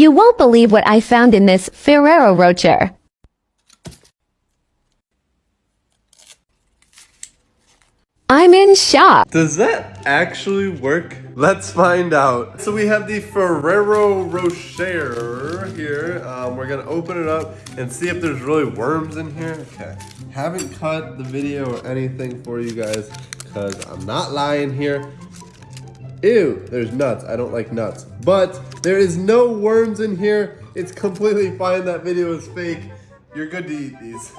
You won't believe what I found in this Ferrero Rocher. I'm in shock. Does that actually work? Let's find out. So we have the Ferrero Rocher here. Um, we're gonna open it up and see if there's really worms in here. Okay, haven't cut the video or anything for you guys because I'm not lying here. Ew, there's nuts. I don't like nuts. But there is no worms in here. It's completely fine. That video is fake. You're good to eat these.